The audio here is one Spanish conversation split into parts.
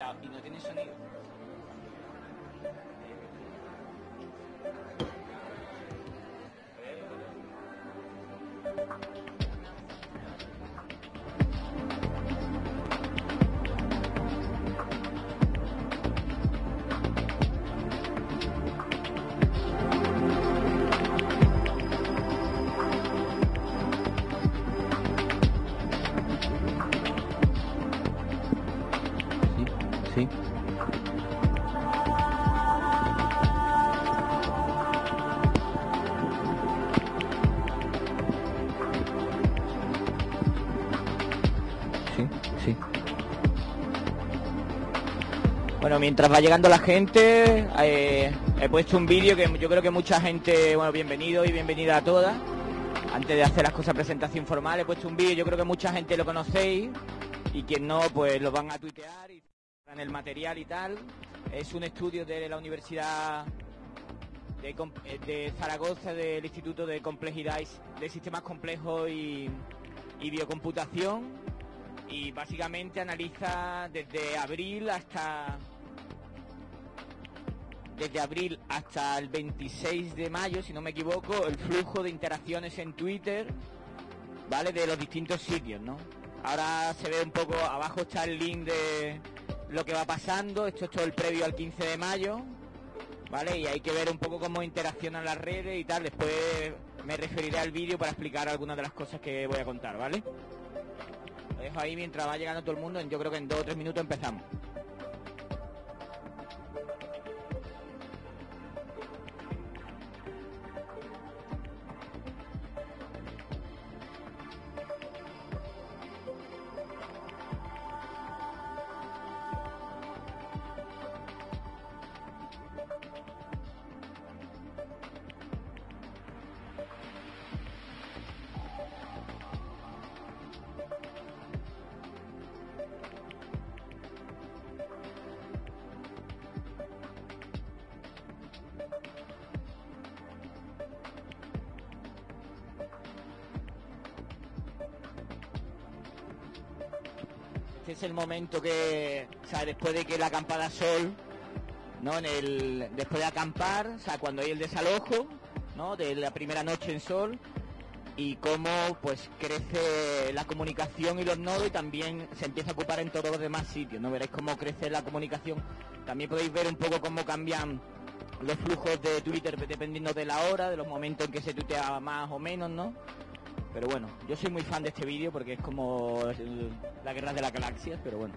y no tiene sonido. Mientras va llegando la gente, eh, he puesto un vídeo que yo creo que mucha gente, bueno, bienvenido y bienvenida a todas. Antes de hacer las cosas presentación formal, he puesto un vídeo, yo creo que mucha gente lo conocéis y quien no, pues lo van a tuitear y en el material y tal. Es un estudio de la Universidad de, eh, Zaragoza, del Instituto de Complejidad de Sistemas Complejos y Biocomputación y básicamente analiza desde abril hasta desde abril hasta el 26 de mayo, si no me equivoco, el flujo de interacciones en Twitter, ¿vale? De los distintos sitios, ¿no? Ahora se ve un poco, abajo está el link de lo que va pasando, esto es todo el previo al 15 de mayo, ¿vale? Y hay que ver un poco cómo interaccionan las redes y tal, después me referiré al vídeo para explicar algunas de las cosas que voy a contar, ¿vale? Dejo ahí mientras va llegando todo el mundo. Yo creo que en dos o tres minutos empezamos. Es el momento que, o sea, después de que la acampada sol, ¿no? En el, después de acampar, o sea, cuando hay el desalojo, ¿no? De la primera noche en sol y cómo pues crece la comunicación y los nodos y también se empieza a ocupar en todos los demás sitios, ¿no? Veréis cómo crece la comunicación. También podéis ver un poco cómo cambian los flujos de Twitter dependiendo de la hora, de los momentos en que se tuitea más o menos, ¿no? Pero bueno, yo soy muy fan de este vídeo porque es como la guerra de las galaxias, pero bueno.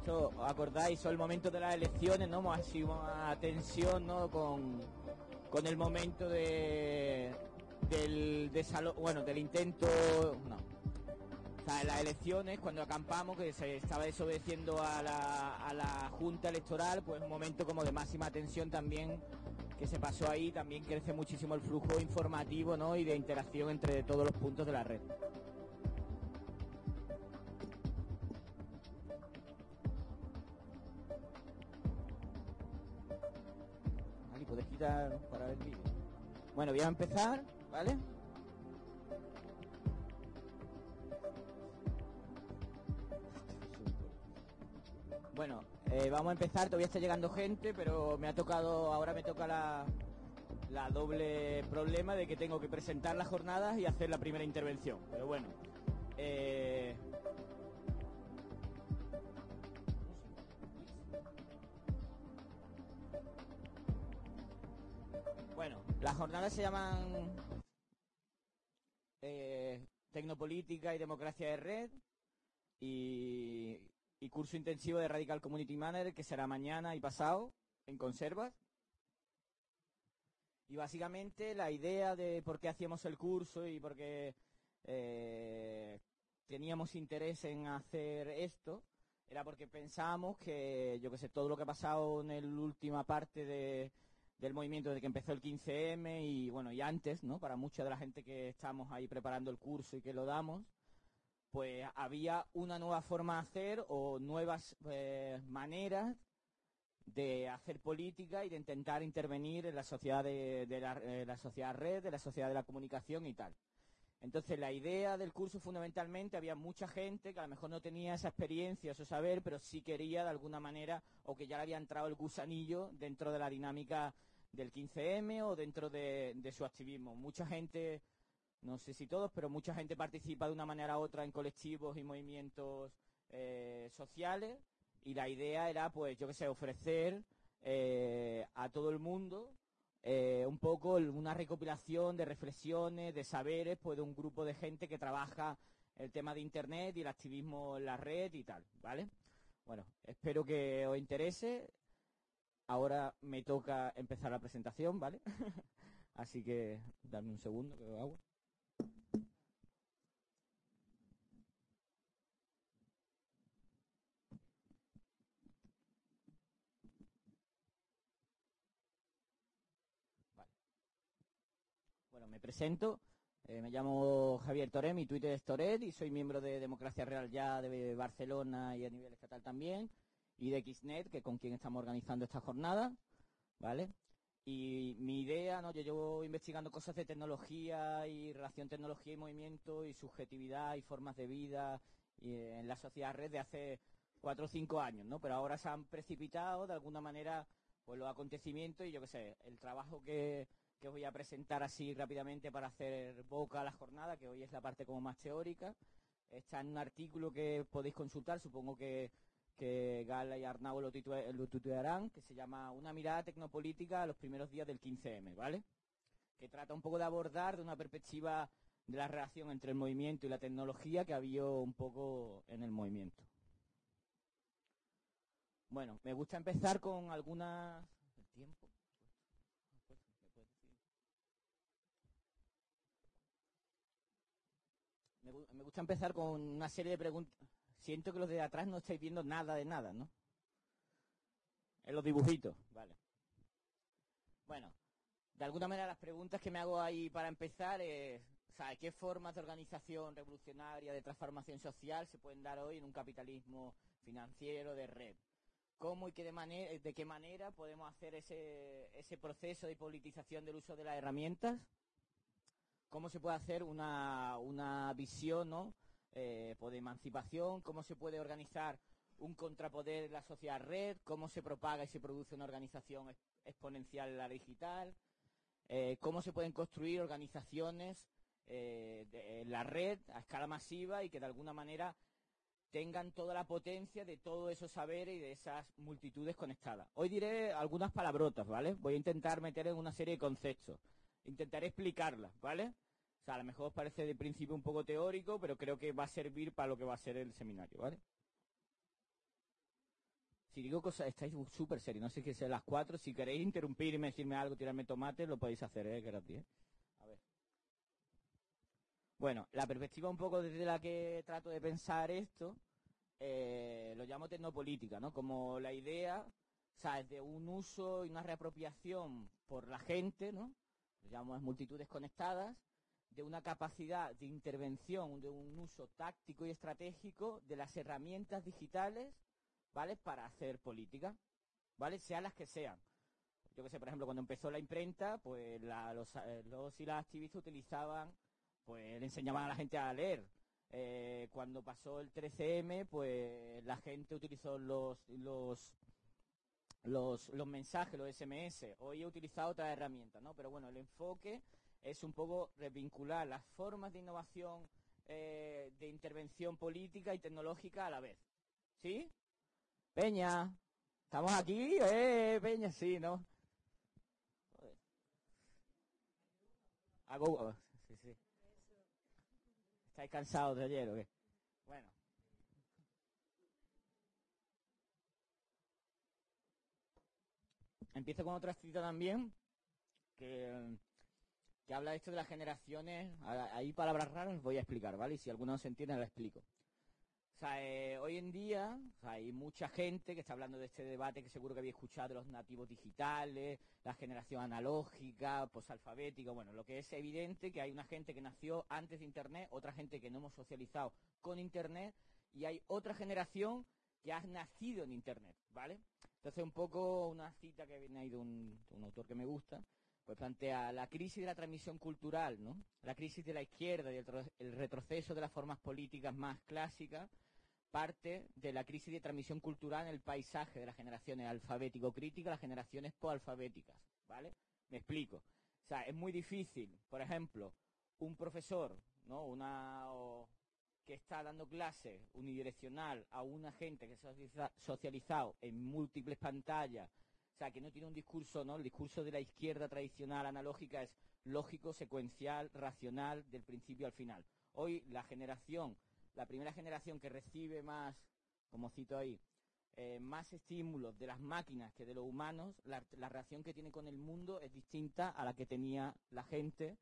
Esto, ¿os acordáis? Son el momento de las elecciones, ¿no? Sido una tensión, ¿no? Con, con el momento de, del desalo- bueno, del intento, no. En las elecciones, cuando acampamos, que se estaba desobedeciendo a la, a la Junta Electoral, pues un momento como de máxima tensión también que se pasó ahí, también crece muchísimo el flujo informativo ¿no? y de interacción entre todos los puntos de la red. Puedes quitar para ver el vídeo. Bueno, voy a empezar, ¿vale? Bueno, eh, vamos a empezar, todavía está llegando gente, pero me ha tocado, ahora me toca la, la doble problema de que tengo que presentar las jornadas y hacer la primera intervención. Pero bueno, eh, las jornadas se llaman eh, Tecnopolítica y Democracia de Red y, curso intensivo de Radical Community Manager que será mañana y pasado en Conservas. Y básicamente la idea de por qué hacíamos el curso y por qué eh, teníamos interés en hacer esto era porque pensábamos que, yo que sé, todo lo que ha pasado en la última parte de, del movimiento desde que empezó el 15M y bueno, y antes, ¿no? Para mucha de la gente que estamos ahí preparando el curso y que lo damos, pues había una nueva forma de hacer o nuevas eh, maneras de hacer política y de intentar intervenir en la sociedad de, eh, la, sociedad red, de la sociedad de la comunicación y tal. Entonces la idea del curso fundamentalmente había mucha gente que a lo mejor no tenía esa experiencia, ese saber, pero sí quería de alguna manera o que ya le había entrado el gusanillo dentro de la dinámica del 15M o dentro de, de su activismo. Mucha gente no sé si todos, pero mucha gente participa de una manera u otra en colectivos y movimientos eh, sociales y la idea era, pues, yo qué sé, ofrecer eh, a todo el mundo eh, un poco una recopilación de reflexiones, de saberes, pues, de un grupo de gente que trabaja el tema de Internet y el activismo en la red y tal, ¿vale? Bueno, espero que os interese. Ahora me toca empezar la presentación, ¿vale? Así que dame un segundo que lo hago. Bueno, me presento. Eh, me llamo Javier Toret, mi Twitter es Toret y soy miembro de Democracia Real ya de Barcelona y a nivel estatal también y de XNet, que con quien estamos organizando esta jornada, ¿vale? Y mi idea, ¿no? Yo llevo investigando cosas de tecnología y relación tecnología y movimiento y subjetividad y formas de vida eh, en la sociedad red de hace cuatro o cinco años, ¿no? Pero ahora se han precipitado de alguna manera pues los acontecimientos y yo qué sé, el trabajo que que os voy a presentar así rápidamente para hacer boca a la jornada, que hoy es la parte como más teórica. Está en un artículo que podéis consultar, supongo que, Gala y Arnau lo, tutearán, que se llama Una mirada tecnopolítica a los primeros días del 15M, ¿vale? Que trata un poco de abordar de una perspectiva de la relación entre el movimiento y la tecnología que había un poco en el movimiento. Bueno, me gusta empezar con algunas... ¿El tiempo? Me, gusta empezar con una serie de preguntas. Siento que los de atrás no estáis viendo nada de nada, ¿no? En los dibujitos, vale. Bueno, de alguna manera las preguntas que me hago ahí para empezar es, ¿sabe qué formas de organización revolucionaria, de transformación social se pueden dar hoy en un capitalismo financiero de red? ¿Cómo y qué de, manera, de qué manera podemos hacer ese proceso de politización del uso de las herramientas? Cómo se puede hacer una, una visión ¿no? Eh, pues de emancipación, cómo se puede organizar un contrapoder en la sociedad red, cómo se propaga y se produce una organización exponencial en la digital, eh, cómo se pueden construir organizaciones eh, en la red a escala masiva y que de alguna manera tengan toda la potencia de todos esos saberes y de esas multitudes conectadas. Hoy diré algunas palabrotas, ¿vale? Voy a intentar meter en una serie de conceptos. Intentaré explicarla, ¿vale? O sea, a lo mejor os parece de principio un poco teórico, pero creo que va a servir para lo que va a ser el seminario, ¿vale? Si digo cosas, estáis súper serios, no sé qué sea las cuatro, si queréis interrumpirme, decirme algo, tirarme tomate, lo podéis hacer, ¿eh? Gratis, ¿eh? Bueno, la perspectiva un poco desde la que trato de pensar esto, eh, lo llamo tecnopolítica, ¿no? Como la idea, ¿sabes? De un uso y una reapropiación por la gente, ¿no? Llamamos multitudes conectadas, de una capacidad de intervención, de un uso táctico y estratégico de las herramientas digitales, ¿vale? Para hacer política, ¿vale? Sean las que sean. Yo que sé, por ejemplo, cuando empezó la imprenta, pues los, eh, los y las activistas utilizaban, pues le enseñaban a la gente a leer, eh, cuando pasó el 13M, pues la gente utilizó los, los, los, mensajes, los SMS. Hoy he utilizado otras herramientas, ¿no? Pero bueno, el enfoque es un poco revincular las formas de innovación, eh, de intervención política y tecnológica a la vez. ¿Sí? Peña, ¿estamos aquí? Eh, Peña, sí, ¿no? Hago, ¿Estáis cansados de ayer o qué? Bueno. Empiezo con otra cita también, que, habla de esto de las generaciones. Hay palabras raras, voy a explicar, ¿vale? Y si alguno no se entiende, lo explico. O sea, eh, hoy en día hay mucha gente que está hablando de este debate que seguro que había escuchado los nativos digitales, la generación analógica, posalfabética. Bueno, lo que es evidente que hay una gente que nació antes de Internet, otra gente que no hemos socializado con Internet y hay otra generación que ha nacido en Internet, ¿vale? Entonces, un poco una cita que viene ahí de un, autor que me gusta, pues plantea la crisis de la transmisión cultural, ¿no? La crisis de la izquierda y el retroceso de las formas políticas más clásicas parte de la crisis de transmisión cultural en el paisaje de las generaciones alfabético-críticas, las generaciones poalfabéticas, ¿vale? Me explico. O sea, es muy difícil, por ejemplo, un profesor, ¿no? Una que está dando clase unidireccional a una gente que se ha socializado en múltiples pantallas, o sea, que no tiene un discurso, ¿no? El discurso de la izquierda tradicional analógica es lógico, secuencial, racional, del principio al final. Hoy la generación la primera generación que recibe más, como cito ahí, eh, más estímulos de las máquinas que de los humanos, la, reacción que tiene con el mundo es distinta a la que tenía la gente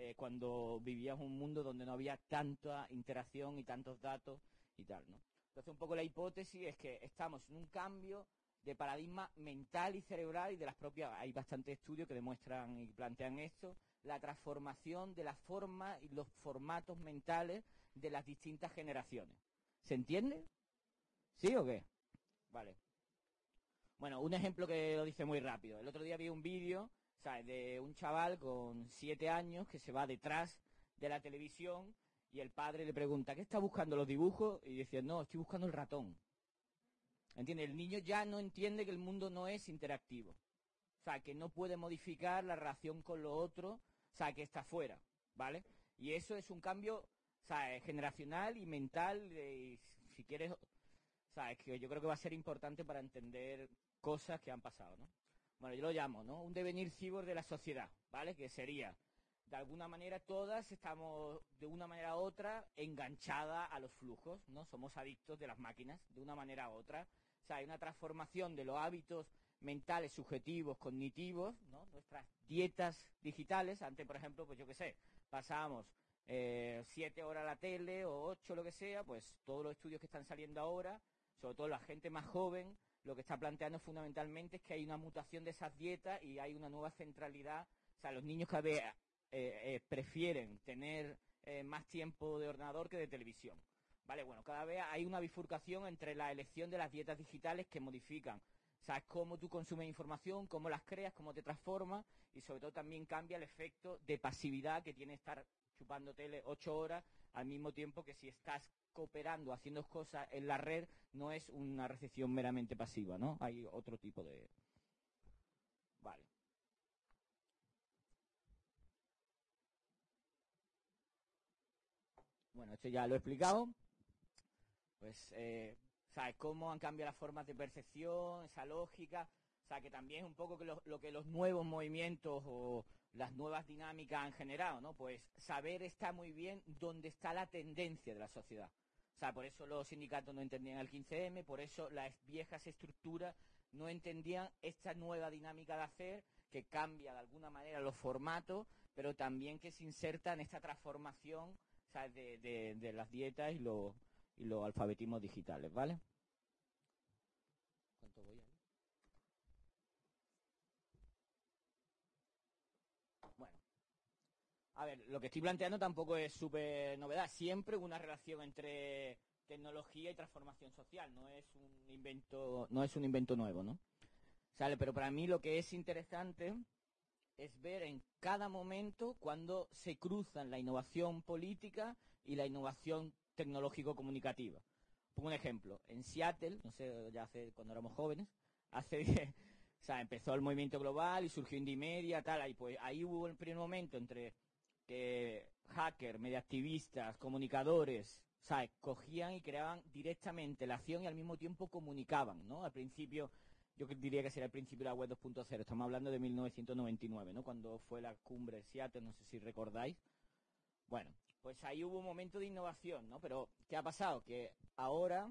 eh, cuando vivía en un mundo donde no había tanta interacción y tantos datos y tal, ¿no? Entonces, un poco la hipótesis es que estamos en un cambio de paradigma mental y cerebral y de las propias, hay bastantes estudios que demuestran y plantean esto, la transformación de la forma y los formatos mentales de las distintas generaciones. ¿Se entiende? ¿Sí o qué? Vale. Bueno, un ejemplo que lo dice muy rápido. El otro día vi un vídeo de un chaval con siete años que se va detrás de la televisión y el padre le pregunta, ¿qué está buscando los dibujos? Y dice, no, estoy buscando el ratón. ¿Entiende? El niño ya no entiende que el mundo no es interactivo. O sea, que no puede modificar la relación con lo otro, o sea, que está fuera, ¿vale? Y eso es un cambio generacional y mental, y si quieres, sabes que yo creo que va a ser importante para entender cosas que han pasado. Bueno, yo lo llamo, ¿no? Un devenir cibor de la sociedad, ¿vale? Que sería, de alguna manera todas estamos, de una manera u otra, enganchadas a los flujos, ¿no? Somos adictos de las máquinas, de una manera u otra. O sea, hay una transformación de los hábitos mentales, subjetivos, cognitivos, ¿no? Nuestras dietas digitales, antes, por ejemplo, pues yo qué sé, pasábamos eh, siete horas la tele o ocho, lo que sea, pues todos los estudios que están saliendo ahora, sobre todo la gente más joven, lo que está planteando fundamentalmente es que hay una mutación de esas dietas y hay una nueva centralidad. O sea, los niños cada vez eh, eh, prefieren tener más tiempo de ordenador que de televisión. Vale, bueno, cada vez hay una bifurcación entre la elección de las dietas digitales que modifican. Sabes cómo tú consumes información, cómo las creas, cómo te transformas y sobre todo también cambia el efecto de pasividad que tiene estar chupando tele ocho horas, al mismo tiempo que si estás cooperando, haciendo cosas en la red, no es una recepción meramente pasiva, ¿no? Hay otro tipo de... Vale. Bueno, esto ya lo he explicado. Pues, eh, ¿sabes cómo han cambiado las formas de percepción, esa lógica? O sea, que también es un poco lo, lo que los nuevos movimientos o las nuevas dinámicas han generado, ¿no? Pues saber está muy bien dónde está la tendencia de la sociedad. O sea, por eso los sindicatos no entendían el 15M, por eso las viejas estructuras no entendían esta nueva dinámica de hacer que cambia de alguna manera los formatos, pero también que se inserta en esta transformación. De, las dietas y, los alfabetismos digitales, ¿vale? Bueno. A ver, lo que estoy planteando tampoco es súper novedad. Siempre hubo una relación entre tecnología y transformación social. No es un invento, no es un invento nuevo, ¿no? ¿Sale? Pero para mí lo que es interesante es ver en cada momento cuando se cruzan la innovación política y la innovación tecnológico-comunicativa. Pongo un ejemplo. En Seattle, no sé, ya hace cuando éramos jóvenes, hace o sea, empezó el movimiento global y surgió Indie Media, tal, ahí pues ahí hubo el primer momento entre que hackers, mediactivistas, comunicadores, ¿sabes? Cogían y creaban directamente la acción y al mismo tiempo comunicaban, ¿no? Al principio, yo diría que sería el principio de la web 2.0, estamos hablando de 1999, ¿no? Cuando fue la cumbre de Seattle, no sé si recordáis. Bueno, pues ahí hubo un momento de innovación, ¿no? Pero, ¿qué ha pasado? Que ahora,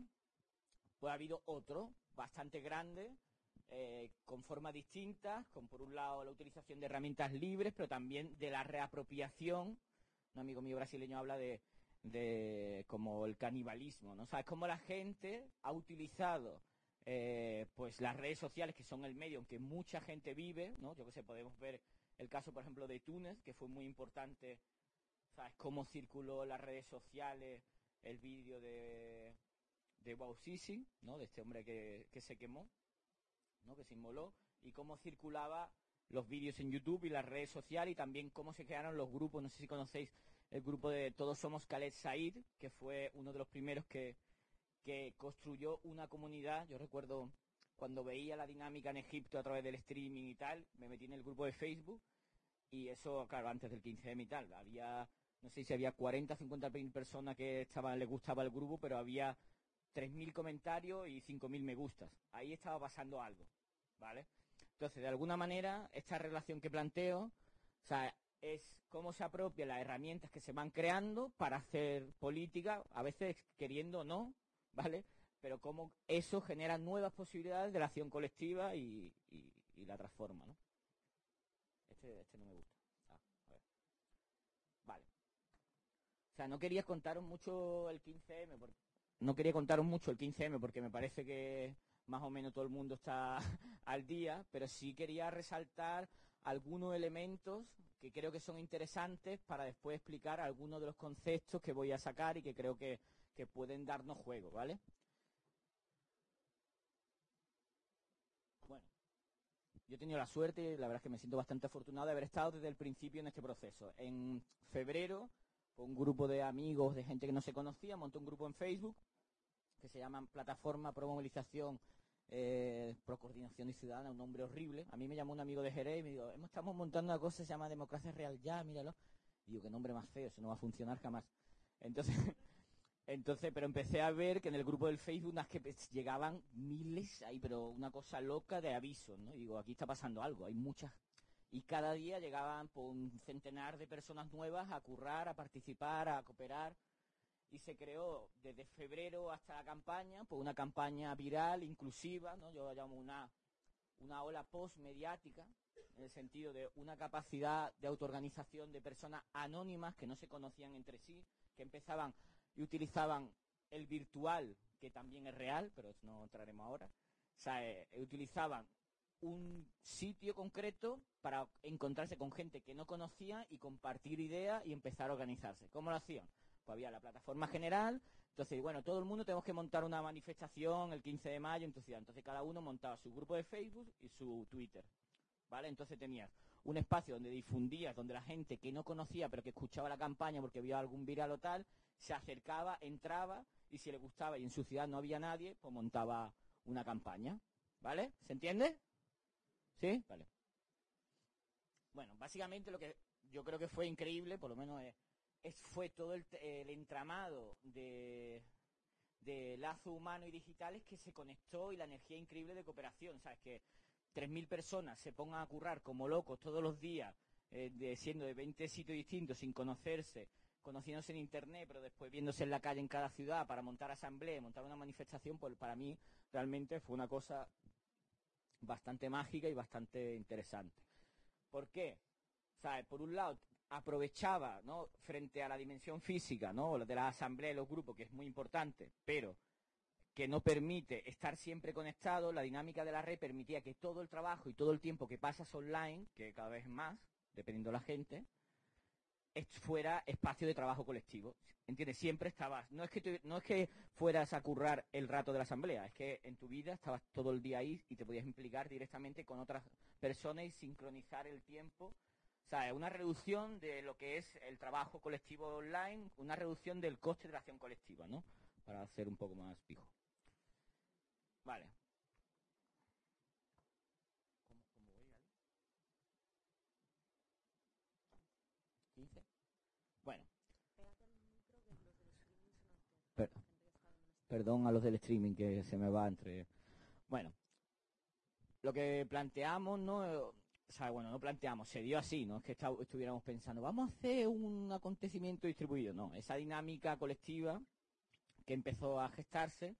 pues ha habido otro, bastante grande, eh, con formas distintas, con por un lado la utilización de herramientas libres, pero también de la reapropiación. Un amigo mío brasileño habla de, como el canibalismo, ¿no? Sabes cómo la gente ha utilizado eh, pues las redes sociales, que son el medio en que mucha gente vive, ¿no? Yo que sé, podemos ver el caso, por ejemplo, de Túnez, que fue muy importante, ¿sabes? Cómo circuló las redes sociales el vídeo de, de Bouazizi, ¿no? De este hombre que se quemó. Que se inmoló, y cómo circulaba los vídeos en YouTube y las redes sociales y también cómo se crearon los grupos. No sé si conocéis el grupo de Todos Somos Khaled Said, que fue uno de los primeros que, que construyó una comunidad. Yo recuerdo cuando veía la dinámica en Egipto a través del streaming y tal, me metí en el grupo de Facebook y eso, claro, antes del 15M y tal. Había, no sé si había 40, 50 mil personas que estaban, les gustaba el grupo, pero había 3.000 comentarios y 5.000 me gustas. Ahí estaba pasando algo, Entonces, de alguna manera, esta relación que planteo, o sea, es cómo se apropia las herramientas que se van creando para hacer política, a veces queriendo o no, ¿vale? Pero cómo eso genera nuevas posibilidades de la acción colectiva y, la transforma, ¿no? Este, este no me gusta. Ah. Vale. O sea, no quería contaros mucho el 15M, porque no quería contaros mucho el 15M porque me parece que más o menos todo el mundo está al día, pero sí quería resaltar algunos elementos que creo que son interesantes para después explicar algunos de los conceptos que voy a sacar y que creo que, que pueden darnos juego, ¿vale? Bueno, yo he tenido la suerte, la verdad es que me siento bastante afortunado de haber estado desde el principio en este proceso. En febrero, pues, un grupo de amigos, de gente que no se conocía, montó un grupo en Facebook que se llama Plataforma Pro Movilización eh, Pro Coordinación y Ciudadana, un nombre horrible. A mí me llamó un amigo de Jerez y me dijo, "Hemos- estamos montando una cosa que se llama Democracia Real Ya, míralo. Y digo, qué nombre más feo, eso no va a funcionar jamás. Entonces, entonces, pero empecé a ver que en el grupo del Facebook unas que pues, llegaban miles ahí, pero una cosa loca de avisos, ¿no? Y digo, aquí está pasando algo, hay muchas. Y cada día llegaban por un centenar de personas nuevas a currar, a participar, a cooperar y se creó desde febrero hasta la campaña, pues una campaña viral, inclusiva, ¿no? Yo la llamo una, una ola post-mediática, en el sentido de una capacidad de autoorganización de personas anónimas que no se conocían entre sí, que empezaban y utilizaban el virtual, que también es real, pero no entraremos ahora, o sea, eh, utilizaban un sitio concreto para encontrarse con gente que no conocía y compartir ideas y empezar a organizarse. ¿Cómo lo hacían? Había la plataforma general, entonces, bueno, todo el mundo tenemos que montar una manifestación el 15 de mayo, entonces, ya, entonces cada uno montaba su grupo de Facebook y su Twitter. ¿Vale? Entonces tenías un espacio donde difundías, donde la gente que no conocía pero que escuchaba la campaña porque había algún viral o tal, se acercaba, entraba y si le gustaba y en su ciudad no había nadie, pues montaba una campaña. ¿Vale? ¿Se entiende? ¿Sí? Vale. Bueno, básicamente lo que yo creo que fue increíble, por lo menos es, es- fue todo el, entramado de, de lazo humano y digitales que se conectó y la energía increíble de cooperación. ¿Sabes? Que 3.000 personas se pongan a currar como locos todos los días, eh, de, siendo de 20 sitios distintos, sin conocerse, conociéndose en Internet, pero después viéndose en la calle en cada ciudad para montar asamblea, montar una manifestación, pues para mí realmente fue una cosa bastante mágica y bastante interesante. ¿Por qué? ¿Sabes? Por un lado, aprovechaba, ¿no? Frente a la dimensión física, ¿no? De la asamblea y los grupos, que es muy importante, pero que no permite estar siempre conectado, la dinámica de la red permitía que todo el trabajo y todo el tiempo que pasas online, que cada vez más, dependiendo de la gente, fuera espacio de trabajo colectivo. ¿Entiendes? Siempre estabas. No es que no es que fueras a currar el rato de la asamblea, es que en tu vida estabas todo el día ahí y te podías implicar directamente con otras personas y sincronizar el tiempo. O sea, una reducción de lo que es el trabajo colectivo online, una reducción del coste de la acción colectiva, ¿no? Para hacer un poco más fijo. Vale. Bueno. perdón a los del streaming que se me va entre... Bueno, lo que planteamos, ¿no? O sea, bueno, no planteamos, se dio así, no es que estuviéramos pensando, vamos a hacer un acontecimiento distribuido, no, esa dinámica colectiva que empezó a gestarse,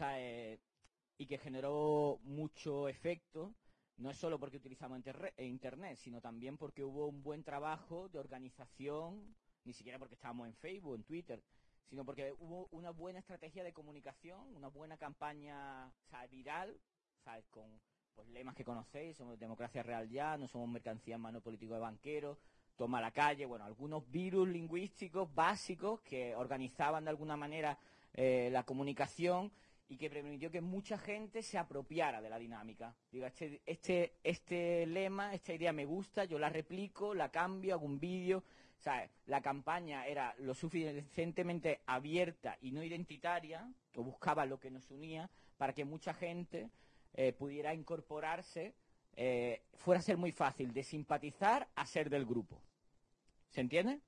eh, y que generó mucho efecto, no es solo porque utilizamos Internet, sino también porque hubo un buen trabajo de organización, ni siquiera porque estábamos en Facebook, en Twitter, sino porque hubo una buena estrategia de comunicación, una buena campaña viral, con pues, lemas que conocéis, somos democracia real ya, no somos mercancía en mano político de banqueros, toma la calle, bueno, algunos virus lingüísticos básicos que organizaban de alguna manera eh, la comunicación y que permitió que mucha gente se apropiara de la dinámica. Diga, este, este, este lema, esta idea me gusta, yo la replico, la cambio, hago un vídeo. Sea, la campaña era lo suficientemente abierta y no identitaria, o buscaba lo que nos unía, para que mucha gente eh, pudiera incorporarse, eh, fuera a ser muy fácil de simpatizar a ser del grupo. ¿Se entiende?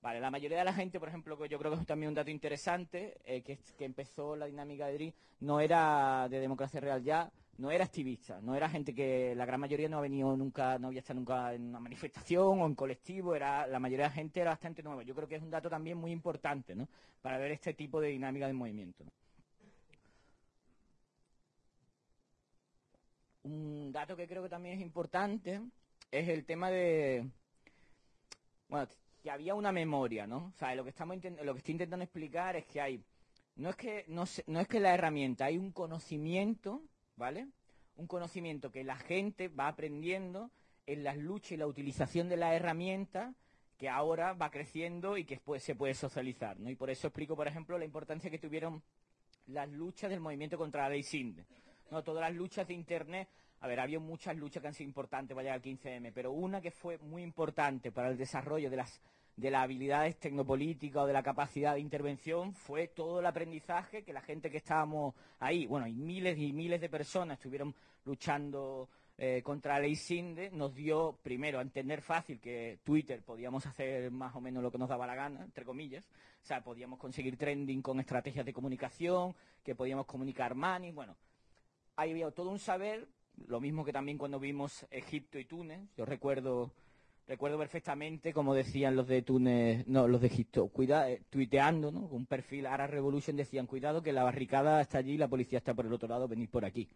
Vale, la mayoría de la gente, por ejemplo, que yo creo que es también un dato interesante, eh, que, empezó la dinámica de DRI, no era de democracia real ya, no era activista, no era gente que la gran mayoría no ha venido nunca, no había estado nunca en una manifestación o en colectivo, era la mayoría de la gente era bastante nueva. Yo creo que es un dato también muy importante, ¿no? Para ver este tipo de dinámica de movimiento. Un dato que creo que también es importante es el tema de, bueno, que había una memoria, ¿no? O sea, lo que estamos lo que estoy intentando explicar es que hay no es que no, no es que la herramienta, hay un conocimiento, ¿vale? Un conocimiento que la gente va aprendiendo en las luchas y la utilización de la herramienta que ahora va creciendo y que después se puede socializar, ¿no? Y por eso explico, por ejemplo, la importancia que tuvieron las luchas del movimiento contra la ley SINDE. ¿No? Todas las luchas de Internet a ver, había muchas luchas que han sido importantes para llegar al 15M, pero una que fue muy importante para el desarrollo de las de las habilidades tecnopolíticas o de la capacidad de intervención fue todo el aprendizaje que la gente que estábamos ahí, bueno, y miles y miles de personas estuvieron luchando eh, contra la ley SINDE, nos dio primero a entender fácil que Twitter podíamos hacer más o menos lo que nos daba la gana, entre comillas, o sea, podíamos conseguir trending con estrategias de comunicación, que podíamos comunicar money, bueno, ahí había todo un saber lo mismo que también cuando vimos Egipto y Túnez. Yo recuerdo recuerdo perfectamente como decían los de Túnez, no, los de Egipto, eh, tuiteando, ¿no? Un perfil Arab Revolution decían, cuidado que la barricada está allí y la policía está por el otro lado, venid por aquí.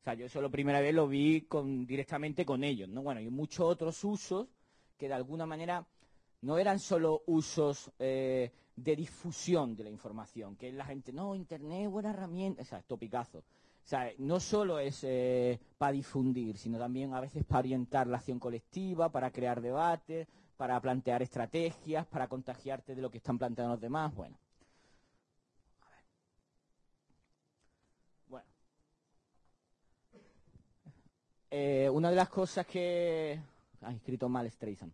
O sea, yo eso la primera vez lo vi con, directamente con ellos, ¿no? Bueno, y muchos otros usos que de alguna manera no eran solo usos eh, de difusión de la información, que la gente, no, Internet es buena herramienta, o sea, topicazo. O sea, no solo es eh, para difundir, sino también a veces para orientar la acción colectiva, para crear debates, para plantear estrategias, para contagiarte de lo que están planteando los demás. Bueno. Bueno. Eh, una de las cosas que... Ha escrito mal Streisand.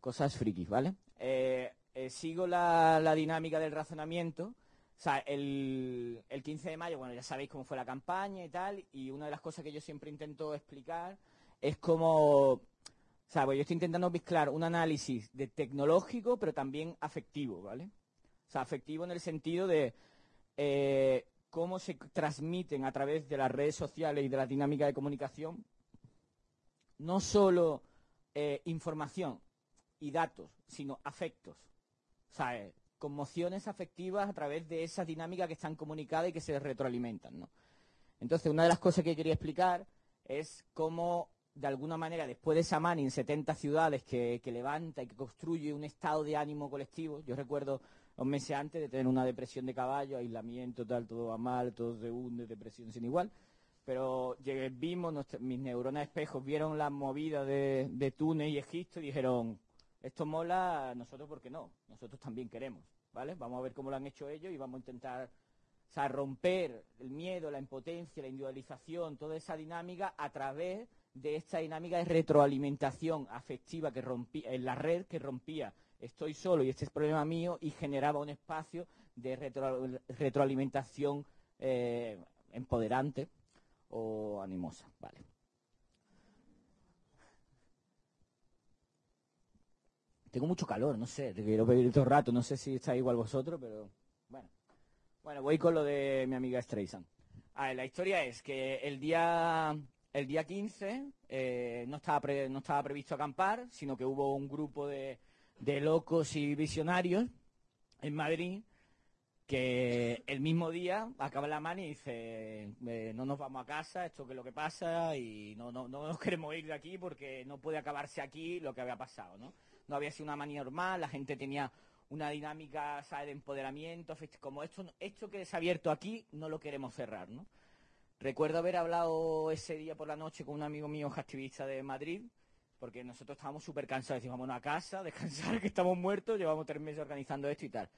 Cosas frikis, ¿vale? Eh, sigo la dinámica del razonamiento o sea, el, 15 de mayo, bueno, ya sabéis cómo fue la campaña y tal, y una de las cosas que yo siempre intento explicar es cómo, o sea, pues yo estoy intentando mezclar un análisis de tecnológico, pero también afectivo, ¿vale? O sea, afectivo en el sentido de eh, cómo se transmiten a través de las redes sociales y de la dinámica de comunicación no solo eh, información y datos, sino afectos. O eh, conmociones afectivas a través de esas dinámicas que están comunicadas y que se retroalimentan. ¿no? Entonces, una de las cosas que quería explicar es cómo de alguna manera, después de esa mani en 70 ciudades que, levanta y que construye un estado de ánimo colectivo, yo recuerdo un meses antes de tener una depresión de caballo, aislamiento, tal, todo va mal, todo se hunde, depresión sin igual. Pero llegué, vimos, mis neuronas espejos vieron la movida de Túnez y Egipto y dijeron, esto mola, nosotros por qué no, nosotros también queremos, ¿vale? Vamos a ver cómo lo han hecho ellos y vamos a intentar romper el miedo, la impotencia, la individualización, toda esa dinámica a través de esta dinámica de retroalimentación afectiva que rompía en la red que rompía estoy solo y este es problema mío y generaba un espacio de retroalimentación eh, empoderante o animosa. Vale. Tengo mucho calor, no sé, te quiero pedir todo el rato, no sé si está igual vosotros, pero bueno. Bueno, voy con lo de mi amiga Streisand. la historia es que el día, el día 15 eh, no, estaba no estaba previsto acampar, sino que hubo un grupo de, de locos y visionarios en Madrid que el mismo día acaba la mano y dice eh, no nos vamos a casa, esto que es lo que pasa y no, no, no nos queremos ir de aquí porque no puede acabarse aquí lo que había pasado, ¿no? No había sido una manía normal, la gente tenía una dinámica de empoderamiento, como esto, esto que se ha abierto aquí no lo queremos cerrar. Recuerdo haber hablado ese día por la noche con un amigo mío activista de Madrid porque nosotros estábamos súper cansados, decimos, vámonos a casa, descansar, que estamos muertos, llevamos tres meses organizando esto y tal.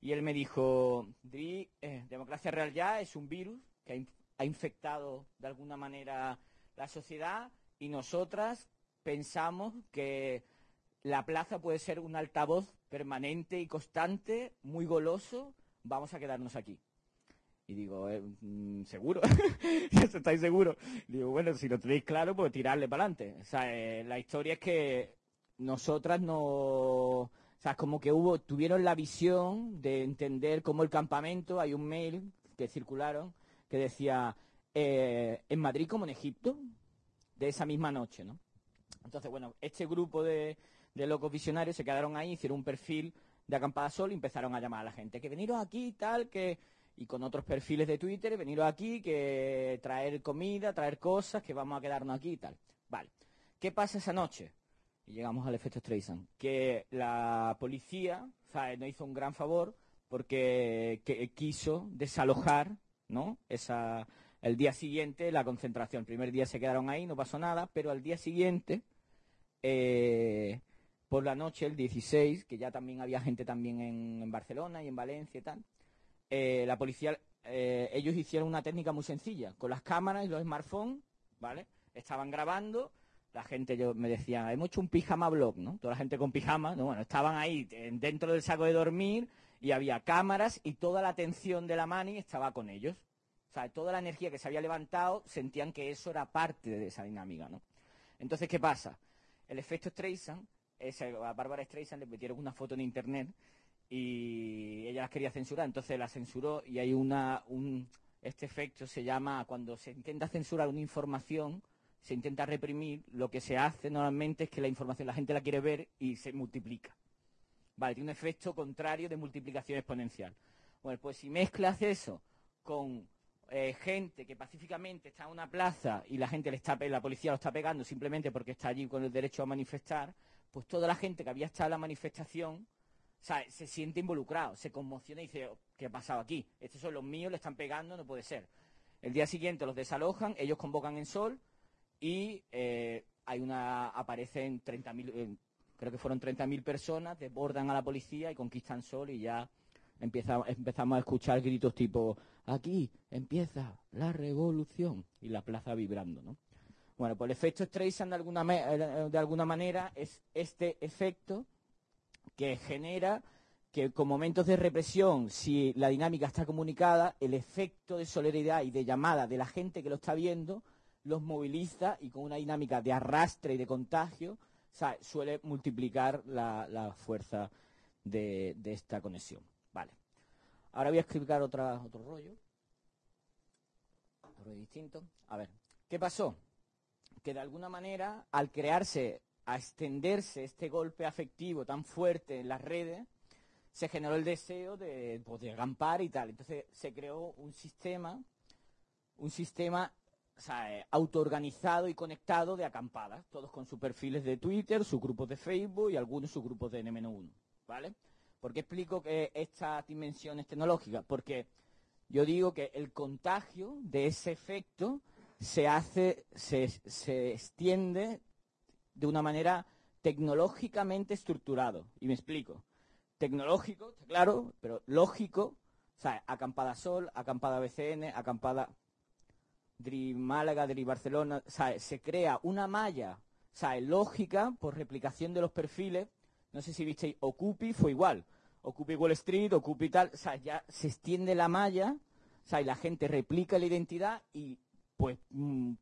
Y él me dijo, eh, democracia real ya es un virus que ha, infectado de alguna manera la sociedad y nosotras pensamos que la plaza puede ser un altavoz permanente y constante, muy goloso, vamos a quedarnos aquí. Y digo, eh, mm, ¿seguro? ¿Estáis seguros? Digo, bueno, si lo tenéis claro, pues tirarle para adelante. O sea, eh, la historia es que nosotras no... O sea, como que hubo, tuvieron la visión de entender cómo el campamento, hay un mail que circularon que decía, eh, en Madrid como en Egipto, de esa misma noche, ¿no? Entonces, bueno, este grupo de, de locos visionarios se quedaron ahí, hicieron un perfil de acampada sol y empezaron a llamar a la gente, que veniros aquí tal, que y con otros perfiles de Twitter, veniros aquí, que traer comida, traer cosas, que vamos a quedarnos aquí y tal. Vale. ¿Qué pasa esa noche? Y llegamos al efecto Streisand. Que la policía, ¿sabes? Nos hizo un gran favor porque quiso desalojar, ¿no? Esa, el día siguiente la concentración. El primer día se quedaron ahí, no pasó nada, pero al día siguiente, eh, por la noche, el 16, que ya también había gente también en Barcelona y en Valencia y tal, eh, la policía, eh, ellos hicieron una técnica muy sencilla, con las cámaras y los smartphones, ¿vale? Estaban grabando, la gente yo, me decía, hemos hecho un pijama blog, ¿no? Toda la gente con pijama, ¿no? Bueno, estaban ahí dentro del saco de dormir y había cámaras y toda la atención de la mani estaba con ellos. O sea, toda la energía que se había levantado sentían que eso era parte de esa dinámica, ¿no? Entonces, ¿qué pasa? El efecto Streisand, a Bárbara Streisand le metieron una foto en internet y ella las quería censurar, entonces la censuró y hay una, un, este efecto se llama, cuando se intenta censurar una información, se intenta reprimir, lo que se hace normalmente es que la información la gente la quiere ver y se multiplica. Vale, tiene un efecto contrario de multiplicación exponencial. Bueno, pues si mezclas eso con eh, gente que pacíficamente está en una plaza y la gente le está, la policía lo está pegando simplemente porque está allí con el derecho a manifestar, pues toda la gente que había estado en la manifestación se siente involucrado, se conmociona y dice, ¿qué ha pasado aquí? Estos son los míos, le están pegando, no puede ser. El día siguiente los desalojan, ellos convocan en Sol y eh, hay una, aparecen 30.000, eh, creo que fueron 30.000 personas, desbordan a la policía y conquistan Sol y ya empezamos a escuchar gritos tipo, aquí empieza la revolución y la plaza vibrando, ¿no? Bueno, pues el efecto Streisand de alguna, eh, de alguna manera es este efecto que genera que con momentos de represión, si la dinámica está comunicada, el efecto de solidaridad y de llamada de la gente que lo está viendo los moviliza y con una dinámica de arrastre y de contagio suele multiplicar la, fuerza de, esta conexión. Vale. Ahora voy a explicar otra, otro rollo. Otro rollo distinto. A ver, ¿qué pasó? Que de alguna manera, al crearse a extenderse este golpe afectivo tan fuerte en las redes, se generó el deseo de, poder acampar y tal. Entonces se creó un sistema, un sistema eh, autoorganizado y conectado de acampadas, todos con sus perfiles de Twitter, sus grupos de Facebook y algunos sus grupos de N-1, ¿vale? ¿Por qué explico que estas dimensiones tecnológicas? Porque yo digo que el contagio de ese efecto se hace, se, se extiende de una manera tecnológicamente estructurado. Y me explico. Tecnológico, claro, pero lógico, o sea, acampada Sol, acampada BCN, acampada DRI Málaga, DRI Barcelona, o sea, se crea una malla, o sea, lógica por replicación de los perfiles. No sé si visteis, Ocupi fue igual. Ocupi Wall Street, Ocupi tal, o sea, ya se extiende la malla, o sea, y la gente replica la identidad y, pues, mm,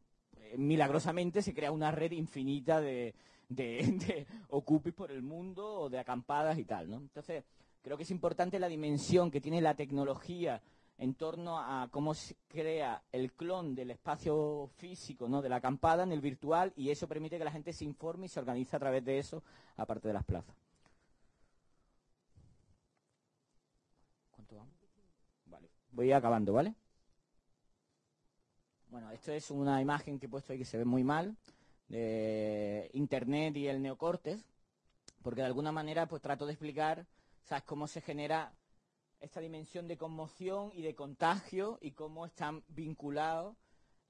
milagrosamente se crea una red infinita de, de, Ocupis por el mundo o de acampadas y tal, ¿no? Entonces, creo que es importante la dimensión que tiene la tecnología en torno a cómo se crea el clon del espacio físico, ¿no? de la acampada en el virtual y eso permite que la gente se informe y se organice a través de eso, aparte de las plazas. ¿Cuánto vamos? Vale, voy acabando, ¿vale? Bueno, esto es una imagen que he puesto ahí que se ve muy mal, de Internet y el neocortes, porque de alguna manera pues trato de explicar, ¿sabes?, cómo se genera esta dimensión de conmoción y de contagio y cómo están vinculados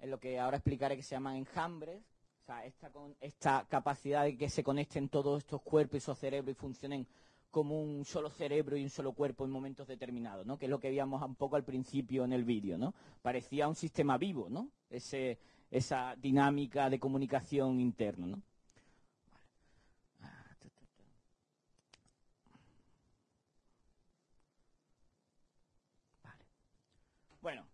en lo que ahora explicaré que se llaman enjambres, o sea, esta, esta capacidad de que se conecten todos estos cuerpos y esos cerebros y funcionen como un solo cerebro y un solo cuerpo en momentos determinados, ¿no? Que es lo que veíamos un poco al principio en el vídeo, ¿no? Parecía un sistema vivo, ¿no? Ese, esa dinámica de comunicación interna, ¿no? Bueno,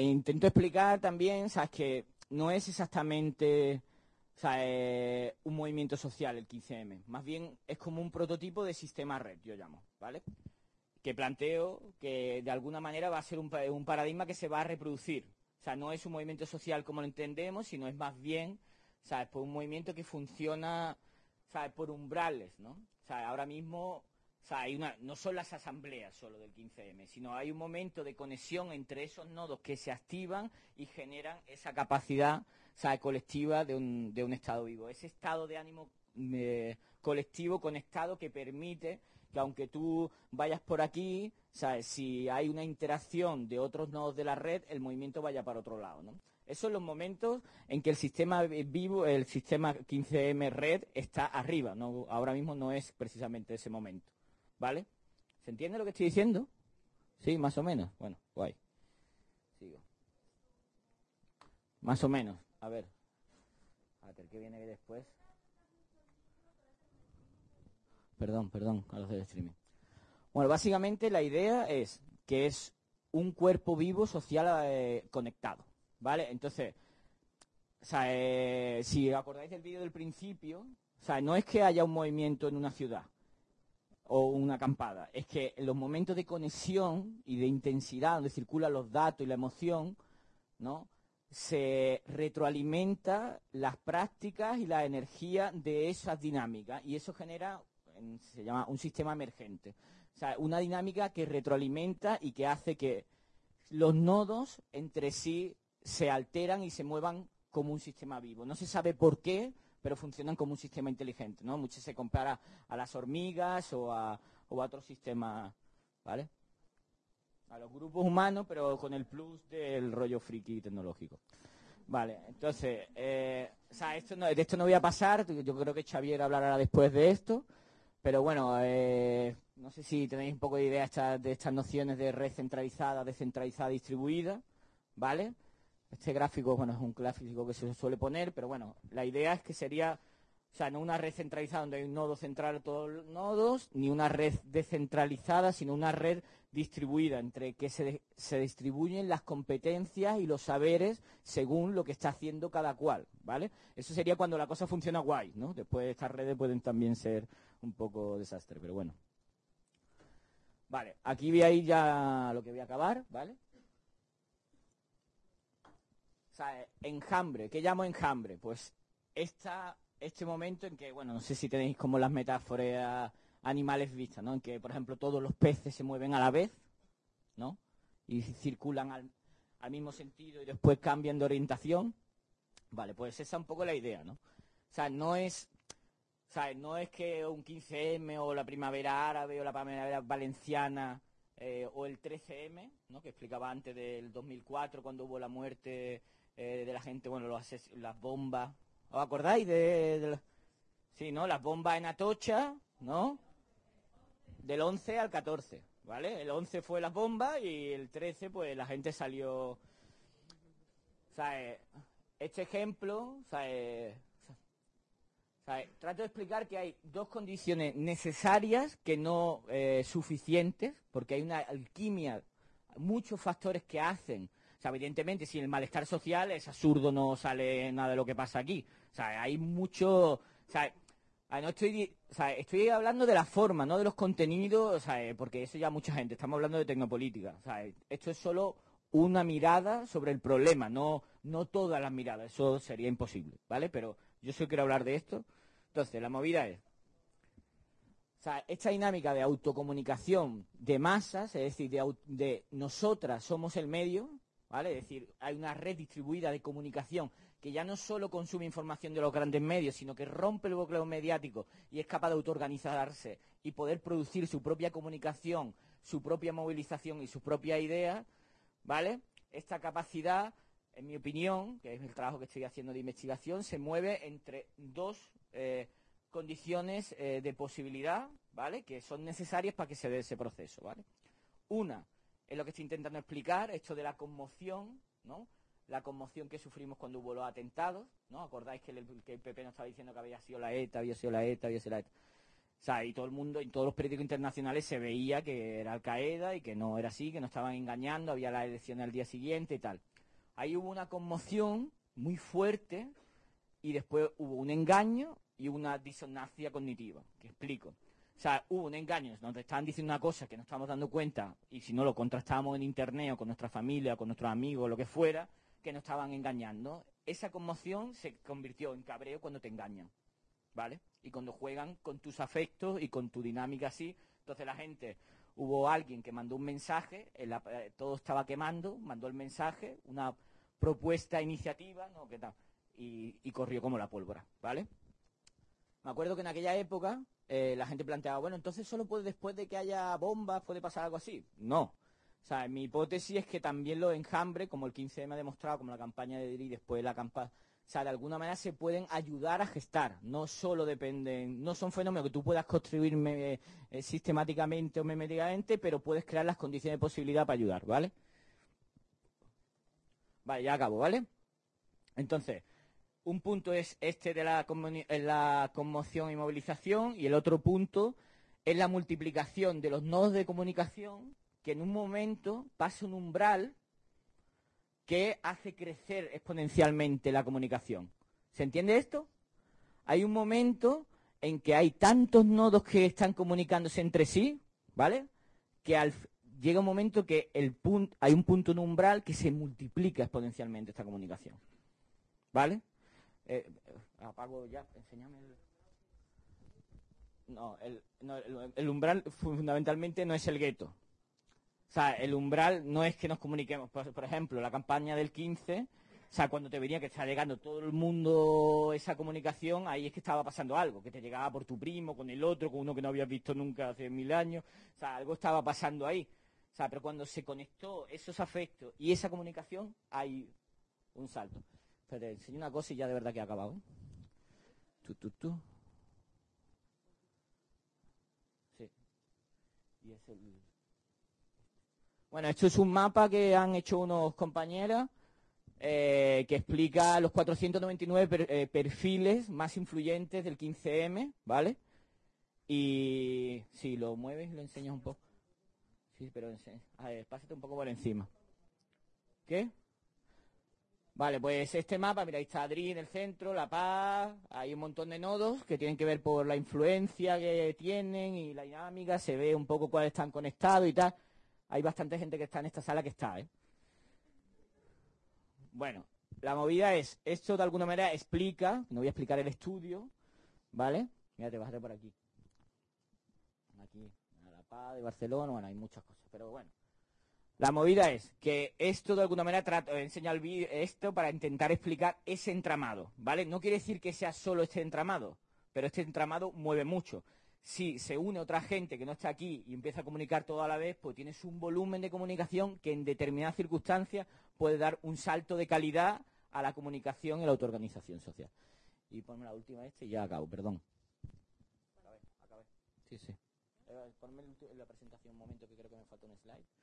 intento explicar también, sabes que no es exactamente o sea, eh, un movimiento social el 15M. Más bien es como un prototipo de sistema red, yo llamo, ¿vale? Que planteo que de alguna manera va a ser un, paradigma que se va a reproducir. O sea, no es un movimiento social como lo entendemos, sino es más bien, ¿sabes? Por un movimiento que funciona, ¿sabes? Por umbrales, ¿no? O sea, ahora mismo, no son las asambleas solo del 15M, sino hay un momento de conexión entre esos nodos que se activan y generan esa capacidad colectiva de un, estado vivo. Ese estado de ánimo eh, colectivo conectado que permite que aunque tú vayas por aquí, si hay una interacción de otros nodos de la red, el movimiento vaya para otro lado. ¿no? Esos son los momentos en que el sistema vivo, el sistema 15M red está arriba. Ahora mismo no es precisamente ese momento. ¿Vale? ¿Se entiende lo que estoy diciendo? Sí, más o menos. Bueno, guay. Sigo. Más o menos. A ver. A ver, ¿qué viene después? Perdón, perdón, a los del streaming. Bueno, básicamente la idea es que es un cuerpo vivo social eh, conectado, ¿vale? Entonces, o sea, eh, si acordáis del vídeo del principio, o sea, no es que haya un movimiento en una ciudad o una acampada, es que en los momentos de conexión y de intensidad, donde circulan los datos y la emoción, ¿no? se retroalimenta las prácticas y la energía de esas dinámicas y eso genera, se llama un sistema emergente. O sea, una dinámica que retroalimenta y que hace que los nodos entre sí se alteran y se muevan como un sistema vivo. No se sabe por qué, pero funcionan como un sistema inteligente, ¿no? Mucho se compara a las hormigas o a, o a otros sistemas, ¿vale? a los grupos humanos, pero con el plus del rollo friki tecnológico. Vale, entonces, eh, o sea, esto de esto no voy a pasar, yo creo que Xavier hablará después de esto, pero bueno, eh, no sé si tenéis un poco de idea de estas nociones de red centralizada, descentralizada, distribuida, ¿vale? Este gráfico, bueno, es un gráfico que se suele poner, pero bueno, la idea es que sería, o sea, no una red centralizada donde hay un nodo central a todos los nodos, ni una red descentralizada, sino una red distribuida, entre que se, se, distribuyen las competencias y los saberes según lo que está haciendo cada cual, ¿vale? Eso sería cuando la cosa funciona guay, ¿no? Después estas redes pueden también ser un poco desastre, pero bueno. Vale, aquí voy a ir ya lo que voy a acabar, ¿vale? Sea, enjambre, ¿qué llamo enjambre? Pues esta, este momento en que, bueno, no sé si tenéis como las metáforas animales vistas, ¿no? En que, por ejemplo, todos los peces se mueven a la vez, ¿no? Y circulan al, al mismo sentido y después cambian de orientación. Vale, pues esa es un poco la idea, ¿no? O sea, no es, no es que un 15M o la primavera árabe o la primavera valenciana eh, o el 13M, ¿no? que explicaba antes del 2004 cuando hubo la muerte eh, de la gente, bueno, las bombas. ¿Os acordáis de, Sí, ¿no? Las bombas en Atocha, ¿no? Del 11 al 14, ¿vale? El 11 fue las bombas y el 13, pues la gente salió... Sea, eh, este ejemplo, o sea, trato de explicar que hay dos condiciones necesarias que no eh, suficientes, porque hay una alquimia, muchos factores que hacen. O sea, evidentemente, si el malestar social es absurdo, no sale nada de lo que pasa aquí. O sea, hay mucho... O sea, no estoy, estoy hablando de la forma, no de los contenidos, porque eso ya mucha gente. Estamos hablando de tecnopolítica. O sea, esto es solo una mirada sobre el problema, no, no todas las miradas. Eso sería imposible, ¿vale? Pero yo solo quiero hablar de esto. Entonces, la movida es, o sea, esta dinámica de autocomunicación de masas, es decir, de, nosotras somos el medio, ¿vale? Es decir, hay una red distribuida de comunicación que ya no solo consume información de los grandes medios, sino que rompe el bloqueo mediático y es capaz de autoorganizarse y poder producir su propia comunicación, su propia movilización y su propia idea, ¿vale? Esta capacidad, en mi opinión, que es el trabajo que estoy haciendo de investigación, se mueve entre dos eh, condiciones eh, de posibilidad, ¿vale? Que son necesarias para que se dé ese proceso. Una es lo que estoy intentando explicar, esto de la conmoción, ¿no? La conmoción que sufrimos cuando hubo los atentados, ¿no? ¿Acordáis que el, PP nos estaba diciendo que había sido la ETA, había sido la ETA, había sido la ETA? O sea, y todo el mundo, en todos los periódicos internacionales se veía que era Al Qaeda y que no era así, que nos estaban engañando, había la elección al día siguiente y tal. Ahí hubo una conmoción muy fuerte y después hubo un engaño y una disonancia cognitiva, que explico. O sea, hubo un engaño, nos estaban diciendo una cosa que no estamos dando cuenta, y si no lo contrastábamos en internet o con nuestra familia, con nuestros amigos, lo que fuera, que nos estaban engañando. Esa conmoción se convirtió en cabreo cuando te engañan, ¿vale? Y cuando juegan con tus afectos y con tu dinámica así, entonces la gente, hubo alguien que mandó un mensaje, eh, todo estaba quemando, mandó el mensaje, una propuesta, iniciativa, ¿no? ¿Qué tal? y, corrió como la pólvora, ¿vale? Me acuerdo que en aquella época eh, la gente planteaba, bueno, entonces solo puede después de que haya bombas puede pasar algo así. No. O sea, mi hipótesis es que también los enjambres, como el 15M ha demostrado, como la campaña de Diri, después la campaña, o sea, de alguna manera se pueden ayudar a gestar. No solo dependen, no son fenómenos que tú puedas construir eh, sistemáticamente o meméticamente, pero puedes crear las condiciones de posibilidad para ayudar, ¿vale? Vale, ya acabo, ¿vale? Entonces, un punto es este de la, conmoción y movilización y el otro punto es la multiplicación de los nodos de comunicación que en un momento pasa un umbral que hace crecer exponencialmente la comunicación. ¿Se entiende esto? Hay un momento en que hay tantos nodos que están comunicándose entre sí, ¿vale? Que llega un momento que hay un punto umbral que se multiplica exponencialmente esta comunicación. ¿Vale? Eh, apago ya, enséñame el... No, el, umbral fundamentalmente no es el gueto. O sea, el umbral no es que nos comuniquemos. Por, ejemplo, la campaña del 15, o sea, cuando te venía que está llegando todo el mundo esa comunicación, ahí es que estaba pasando algo, que te llegaba por tu primo, con el otro, con uno que no habías visto nunca hace mil años. O sea, algo estaba pasando ahí. O sea, pero cuando se conectó esos afectos y esa comunicación, hay un salto. Pero te enseño una cosa y ya de verdad que ha acabado. ¿eh? Sí. Bueno, esto es un mapa que han hecho unos compañeros eh, que explica los 499 eh, perfiles más influyentes del 15M, ¿vale? Y si lo mueves, lo enseñas un poco. Sí, pero a ver, pásate un poco por encima. ¿Qué? Vale, pues este mapa, mira, ahí está Adri en el centro, La Paz, hay un montón de nodos que tienen que ver por la influencia que tienen y la dinámica, se ve un poco cuáles están conectados y tal. Hay bastante gente que está en esta sala que está, ¿eh? Bueno, la movida es, esto de alguna manera explica, no voy a explicar el estudio, ¿vale? Mira, te bájate por aquí. Aquí, La Paz de Barcelona, bueno, hay muchas cosas, pero bueno. La movida es que esto de alguna manera trato, enseña el vídeo esto para intentar explicar ese entramado, ¿vale? No quiere decir que sea solo este entramado, pero este entramado mueve mucho. Si se une otra gente que no está aquí y empieza a comunicar todo a la vez, pues tienes un volumen de comunicación que en determinadas circunstancias puede dar un salto de calidad a la comunicación y la autoorganización social. Y ponme la última este y ya acabo, perdón. Acabé, acabé. Sí, sí. Eh, ponme la presentación un momento que creo que me falta un slide.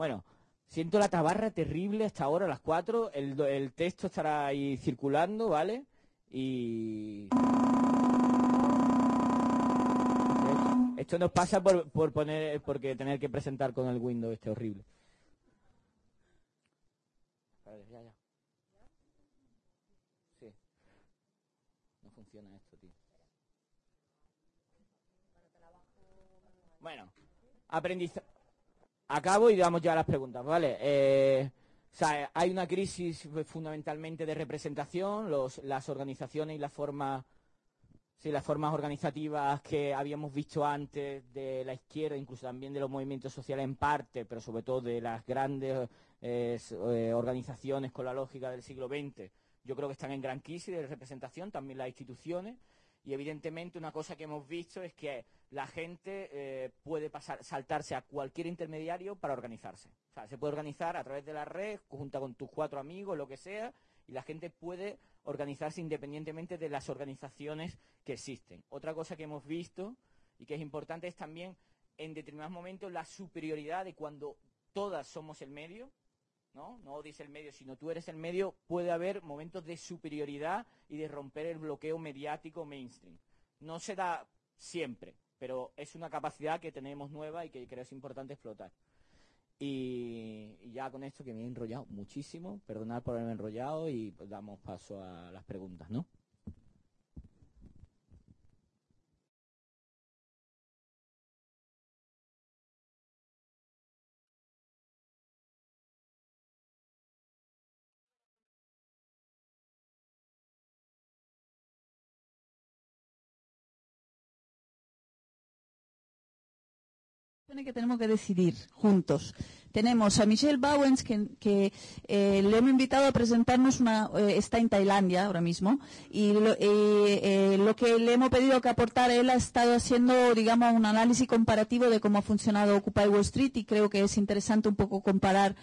Bueno, siento la tabarra terrible hasta ahora, a las 4. El, texto estará ahí circulando, ¿vale? Y... Esto nos pasa por, por poner, porque tener que presentar con el Windows este horrible. Ya, ya. Sí. No funciona esto, tío. Bueno, aprendizaje. Acabo y damos ya las preguntas, ¿vale? Eh, hay una crisis fundamentalmente de representación, los, las organizaciones y las formas, sí, las formas organizativas que habíamos visto antes de la izquierda, incluso también de los movimientos sociales en parte, pero sobre todo de las grandes eh, eh, organizaciones con la lógica del siglo XX, yo creo que están en gran crisis de representación, también las instituciones, y evidentemente una cosa que hemos visto es que la gente eh, puede pasar, saltarse a cualquier intermediario para organizarse. O sea, se puede organizar a través de la red, junto con tus cuatro amigos, lo que sea, y la gente puede organizarse independientemente de las organizaciones que existen. Otra cosa que hemos visto y que es importante es también en determinados momentos la superioridad de cuando todas somos el medio, ¿no? No odies el medio, sino tú eres el medio, puede haber momentos de superioridad y de romper el bloqueo mediático mainstream. No se da siempre, pero es una capacidad que tenemos nueva y que creo es importante explotar. Y, ya con esto que me he enrollado muchísimo, perdonad por haberme enrollado y damos paso a las preguntas, ¿no? Que tenemos que decidir juntos. Tenemos a Michelle Bowens, que, eh, le hemos invitado a presentarnos una, eh, está en Tailandia ahora mismo, y lo, eh, lo, que le hemos pedido que aportar, él ha estado haciendo, digamos, un análisis comparativo de cómo ha funcionado Occupy Wall Street, y creo que es interesante un poco comparar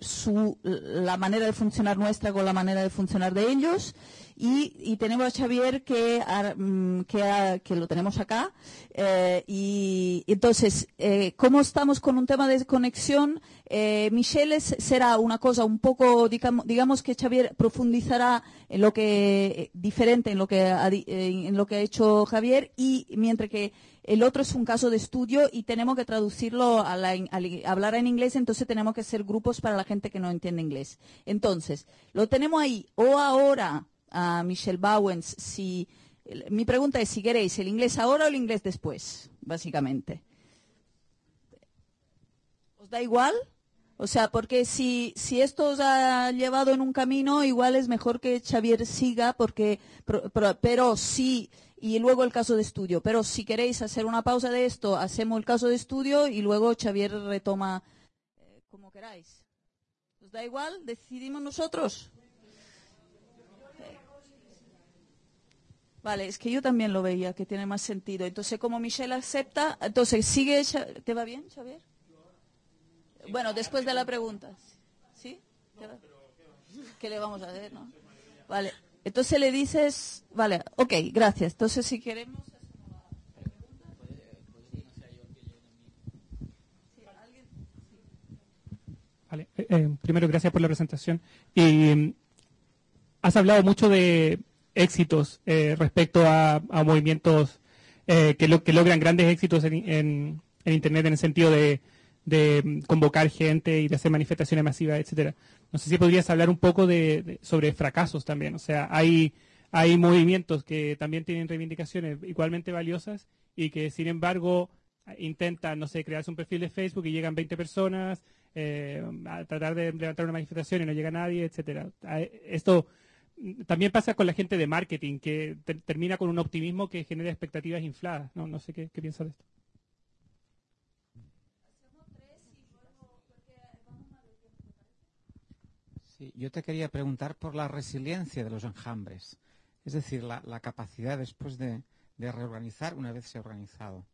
su, la manera de funcionar nuestra con la manera de funcionar de ellos. Y, tenemos a Xavier que, mm, que, lo tenemos acá. Eh, y, entonces, eh, ¿cómo estamos con un tema de conexión? Eh, Michelle será una cosa un poco, digamos, que Xavier profundizará en lo que diferente en lo que ha, en lo que ha hecho Javier y mientras que el otro es un caso de estudio y tenemos que traducirlo a, hablar en inglés, entonces tenemos que hacer grupos para la gente que no entiende inglés. Entonces, lo tenemos ahí o ahora a Michelle Bowens si mi pregunta es si queréis el inglés ahora o el inglés después, básicamente. ¿Os da igual? O sea, porque si, si esto os ha llevado en un camino, igual es mejor que Xavier siga, porque, pero, pero sí, y luego el caso de estudio. Pero si queréis hacer una pausa de esto, hacemos el caso de estudio y luego Xavier retoma eh, como queráis. ¿Os da igual? ¿Decidimos nosotros? Vale, es que yo también lo veía, que tiene más sentido. Entonces, como Michelle acepta, entonces, ¿sigue? ¿Te va bien, Xavier? Bueno, después de la pregunta. ¿Sí? ¿Qué le vamos a hacer, no? Vale. Entonces le dices, vale, ok, gracias. Entonces, si queremos... Vale. Eh, eh, primero, gracias por la presentación. Y mm, has hablado mucho de éxitos eh, respecto a, movimientos eh, que, lo, que logran grandes éxitos en, Internet en el sentido de, mm, convocar gente y de hacer manifestaciones masivas, etcétera. No sé si podrías hablar un poco de, sobre fracasos también. O sea, hay, hay movimientos que también tienen reivindicaciones igualmente valiosas y que, sin embargo, intentan, no sé, crearse un perfil de Facebook y llegan 20 personas eh, a tratar de levantar una manifestación y no llega nadie, etcétera. Esto también pasa con la gente de marketing, que termina con un optimismo que genera expectativas infladas. No, no sé qué, piensa de esto. Sí, yo te quería preguntar por la resiliencia de los enjambres, es decir, la, la capacidad después de, de reorganizar una vez se ha organizado.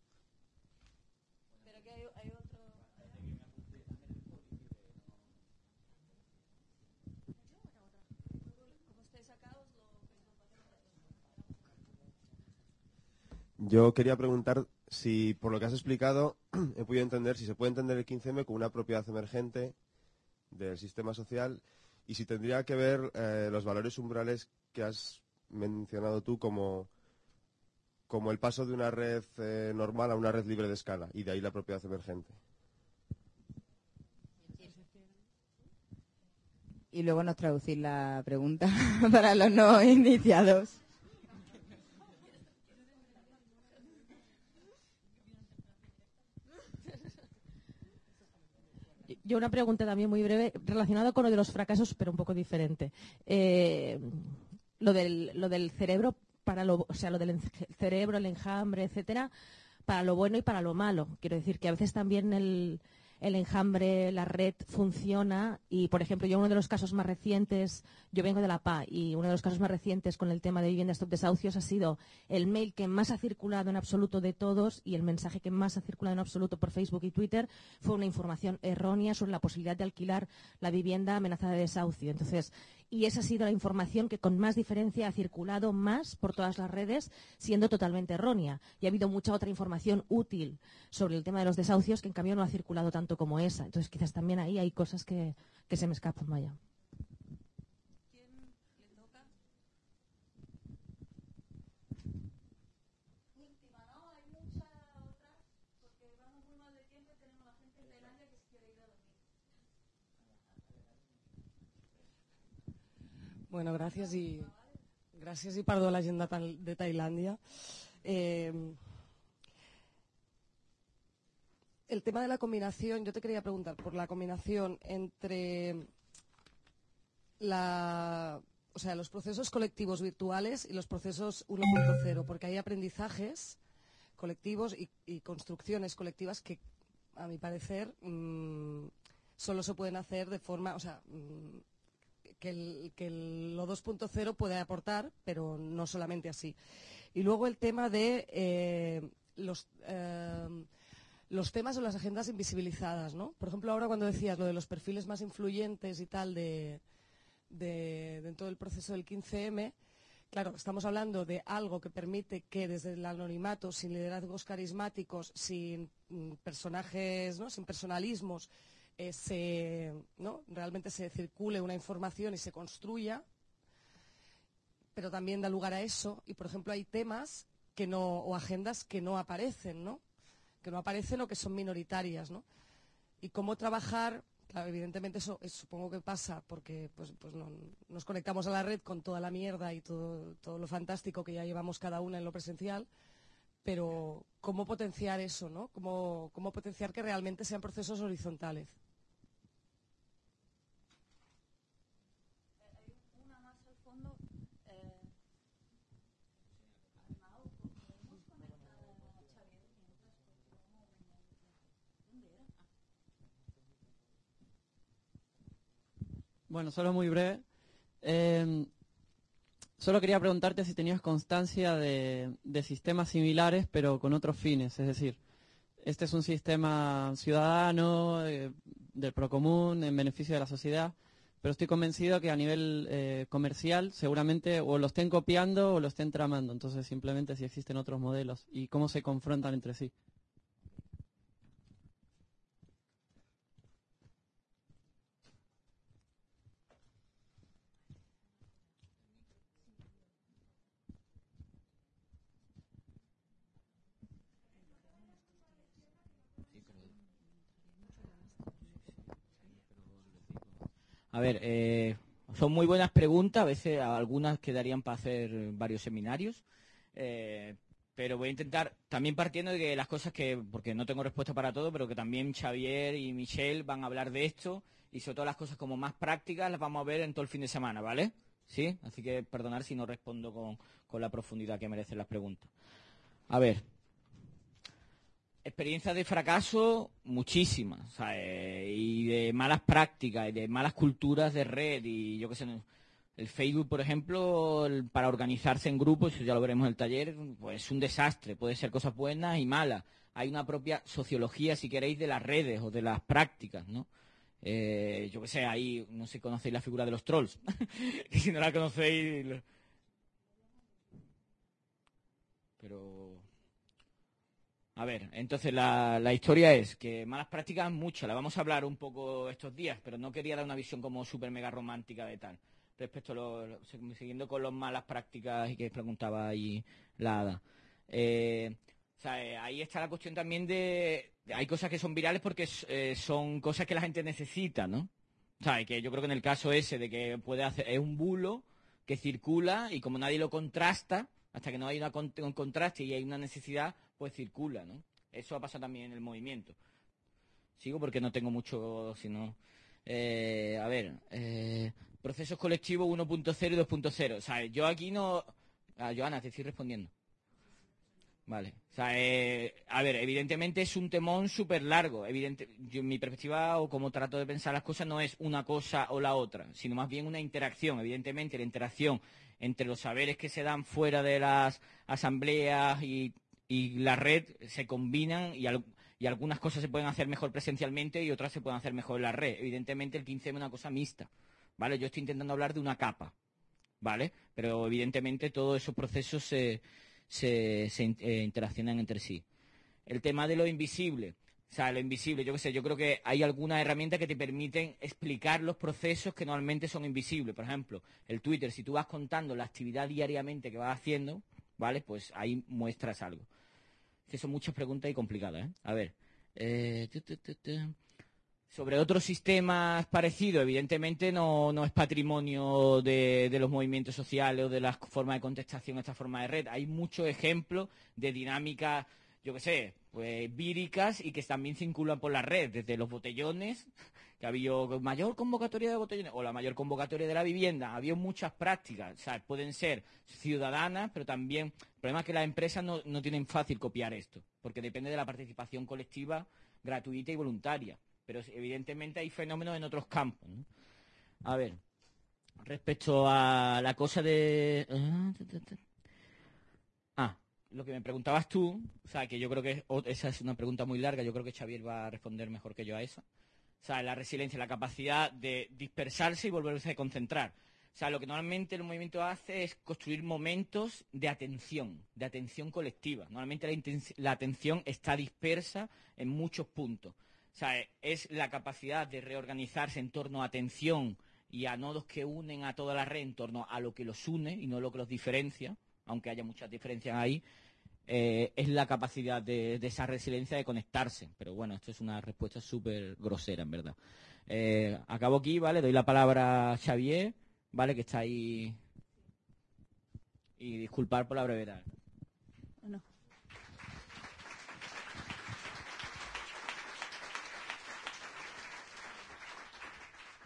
Yo quería preguntar si, por lo que has explicado, he podido entender si se puede entender el 15M como una propiedad emergente del sistema social y si tendría que ver eh, los valores umbrales que has mencionado tú como, como el paso de una red eh, normal a una red libre de escala y de ahí la propiedad emergente. Y luego nos traducir la pregunta para los no iniciados. Yo una pregunta también muy breve relacionada con lo de los fracasos, pero un poco diferente. Eh, lo, del, lo del cerebro para lo, o sea, lo del cerebro, el enjambre, etcétera, para lo bueno y para lo malo. Quiero decir que a veces también el, el enjambre, la red funciona y, por ejemplo, yo uno de los casos más recientes, yo vengo de la PA y uno de los casos más recientes con el tema de vivienda stop desahucios ha sido el mail que más ha circulado en absoluto de todos y el mensaje que más ha circulado en absoluto por Facebook y Twitter fue una información errónea sobre la posibilidad de alquilar la vivienda amenazada de desahucio. Entonces, y esa ha sido la información que con más diferencia ha circulado más por todas las redes, siendo totalmente errónea. Y ha habido mucha otra información útil sobre el tema de los desahucios que en cambio no ha circulado tanto como esa. Entonces quizás también ahí hay cosas que, que se me escapan, vaya. Bueno, gracias y gracias y perdó la agenda de Tailandia. Eh, el tema de la combinación, yo te quería preguntar por la combinación entre la, o sea, los procesos colectivos virtuales y los procesos 1.0, porque hay aprendizajes colectivos y, construcciones colectivas que, a mi parecer, mm, solo se pueden hacer de forma, o sea, mm, que, el, que lo 2.0 puede aportar, pero no solamente así. Y luego el tema de eh, los, eh, los temas o las agendas invisibilizadas, ¿no? Por ejemplo, ahora cuando decías lo de los perfiles más influyentes y tal de, de, dentro del proceso del 15M, Claro, estamos hablando de algo que permite que desde el anonimato, sin liderazgos carismáticos, sin mm, personajes, ¿no? sin personalismos, eh, ¿no? realmente se circule una información y se construya, pero también da lugar a eso. Y, por ejemplo, hay temas que no, o agendas que no aparecen, ¿no? Que no aparecen o que son minoritarias, ¿no? Y cómo trabajar, claro, evidentemente eso supongo que pasa porque pues, pues no, nos conectamos a la red con toda la mierda y todo, todo lo fantástico que ya llevamos cada una en lo presencial, pero cómo potenciar eso, ¿no? Cómo, cómo potenciar que realmente sean procesos horizontales. Bueno, solo muy breve. Em, solo quería preguntarte si tenías constancia de, sistemas similares, pero con otros fines. Es decir, este es un sistema ciudadano, eh, del procomún, en beneficio de la sociedad, pero estoy convencido que a nivel eh, comercial seguramente o lo estén copiando o lo estén tramando. Entonces, simplemente si existen otros modelos y cómo se confrontan entre sí. A ver, eh, son muy buenas preguntas, a veces algunas quedarían para hacer varios seminarios, eh, pero voy a intentar, también partiendo de que las cosas que, porque no tengo respuesta para todo, pero que también Xavier y Michelle van a hablar de esto, y sobre todo las cosas como más prácticas las vamos a ver en todo el fin de semana, ¿vale? ¿Sí? Así que perdonar si no respondo con, con la profundidad que merecen las preguntas. A ver, experiencias de fracaso muchísimas, y de malas prácticas, y de malas culturas de red, y yo qué sé, el Facebook, por ejemplo, para organizarse en grupos, eso ya lo veremos en el taller, pues es un desastre, puede ser cosas buenas y malas. Hay una propia sociología, si queréis, de las redes o de las prácticas, ¿no? Eh, yo qué sé, ahí, no sé si conocéis la figura de los trolls. si no la conocéis... Pero... A ver, entonces la, la historia es que malas prácticas muchas, la vamos a hablar un poco estos días, pero no quería dar una visión como súper mega romántica de tal. Respecto a lo, siguiendo con las malas prácticas y que preguntaba ahí la Ada. Eh, eh, ahí está la cuestión también de, hay cosas que son virales porque eh, son cosas que la gente necesita, ¿no? O sea, que yo creo que en el caso ese de que puede hacer, es un bulo que circula y como nadie lo contrasta, hasta que no hay una un contraste y hay una necesidad, pues circula, ¿no? Eso ha pasado también en el movimiento. Sigo porque no tengo mucho, sino... Eh, a ver, eh, procesos colectivos 1.0 y 2.0. O sea, yo aquí no... Ah, Joana, te estoy respondiendo. Vale. O sea, eh, a ver, evidentemente es un temón súper largo. Evidente, yo, mi perspectiva o como trato de pensar las cosas no es una cosa o la otra, sino más bien una interacción. Evidentemente, la interacción entre los saberes que se dan fuera de las asambleas y, y la red se combinan y, y algunas cosas se pueden hacer mejor presencialmente y otras se pueden hacer mejor en la red. Evidentemente, el 15 es una cosa mixta. ¿Vale? Yo estoy intentando hablar de una capa. ¿Vale? Pero evidentemente todos esos procesos se, se, eh, interaccionan entre sí. El tema de lo invisible. O sea, lo invisible, yo qué sé, yo creo que hay algunas herramientas que te permiten explicar los procesos que normalmente son invisibles. Por ejemplo, el Twitter, si tú vas contando la actividad diariamente que vas haciendo, ¿vale? Pues ahí muestras algo. Que son muchas preguntas y complicadas, ¿eh? A ver. eh. Sobre otros sistemas parecidos, evidentemente no, no es patrimonio de, de los movimientos sociales o de las formas de contestación a esta forma de red. Hay muchos ejemplos de dinámicas, yo qué sé, pues víricas y que también circulan por la red, desde los botellones, que había mayor convocatoria de botellones, o la mayor convocatoria de la vivienda. Había muchas prácticas, o sea, pueden ser ciudadanas, pero también, el problema es que las empresas no, no tienen fácil copiar esto, porque depende de la participación colectiva gratuita y voluntaria. Pero evidentemente hay fenómenos en otros campos. A ver, respecto a la cosa de... Ah, lo que me preguntabas tú, o sea, que yo creo que esa es una pregunta muy larga, yo creo que Xavier va a responder mejor que yo a esa. O sea, la resiliencia, la capacidad de dispersarse y volverse a concentrar. O sea, lo que normalmente el movimiento hace es construir momentos de atención, de atención colectiva. Normalmente la, atención está dispersa en muchos puntos. O sea, es la capacidad de reorganizarse en torno a atención y a nodos que unen a toda la red en torno a lo que los une y no lo que los diferencia, aunque haya muchas diferencias ahí, eh, es la capacidad de, esa resiliencia de conectarse. Pero bueno, esto es una respuesta súper grosera, en verdad. Eh, acabo aquí, ¿vale? Doy la palabra a Xavier, ¿vale? Que está ahí. Y disculpar por la brevedad.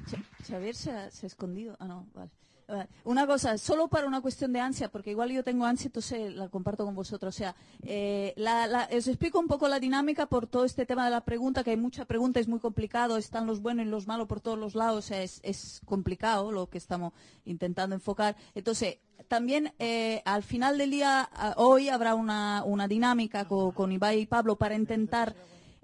Xa- Xavier se ha, se ha escondido. Ah, no, vale. Vale. Una cosa, solo para una cuestión de ansia, porque igual yo tengo ansia, entonces la comparto con vosotros. O sea, eh, la- la- os explico un poco la dinámica por todo este tema de la pregunta, que hay mucha pregunta, es muy complicado, están los buenos y los malos por todos los lados, o sea, es, complicado lo que estamos intentando enfocar. Entonces, también eh, al final del día, a- hoy habrá una, dinámica co- con, Ibai y Pablo para intentar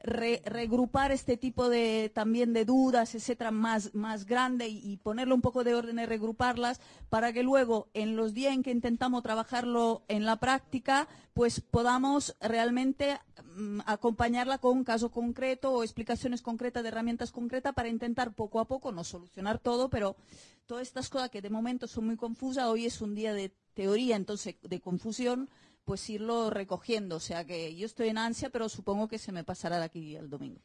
re- regrupar este tipo de también de dudas, etcétera, más, más grande y, y ponerle un poco de orden y regruparlas para que luego en los días en que intentamos trabajarlo en la práctica, pues podamos realmente mm, acompañarla con un caso concreto o explicaciones concretas de herramientas concretas para intentar poco a poco, no solucionar todo, pero todas estas cosas que de momento son muy confusas, hoy es un día de teoría, entonces de confusión, pues irlo recogiendo. O sea que yo estoy en ansia, pero supongo que se me pasará de aquí al domingo.